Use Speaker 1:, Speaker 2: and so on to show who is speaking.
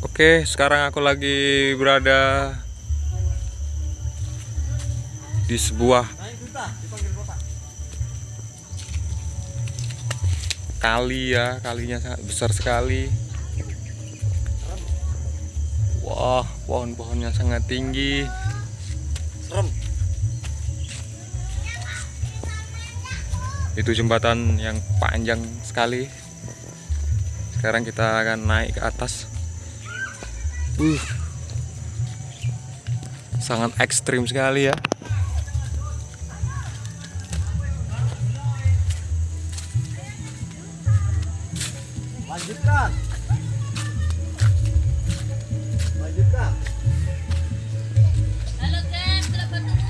Speaker 1: Oke, sekarang aku lagi berada di sebuah kali ya, kalinya sangat besar sekali. Wah, pohon-pohonnya sangat tinggi.
Speaker 2: Serem.
Speaker 1: Itu jembatan yang panjang sekali. Sekarang kita akan naik ke atas uh, sangat ekstrim sekali ya. Lanjutkan. Lanjutkan. Halo guys telah bertemu